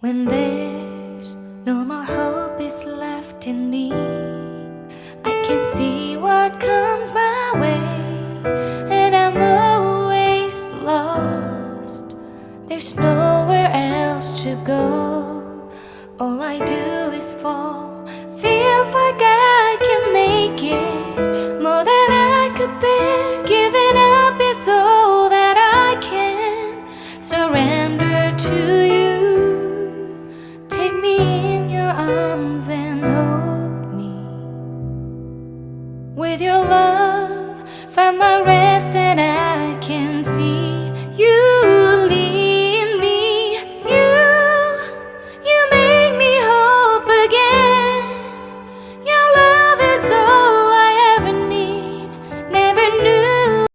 When there's no more hope is left in me I can see what comes my way And I'm always lost. There's nowhere else to go. All I do is fall. Feels like I can make it. More than I could bear. Giving up is all that I can. Surrender to with your love, find my rest.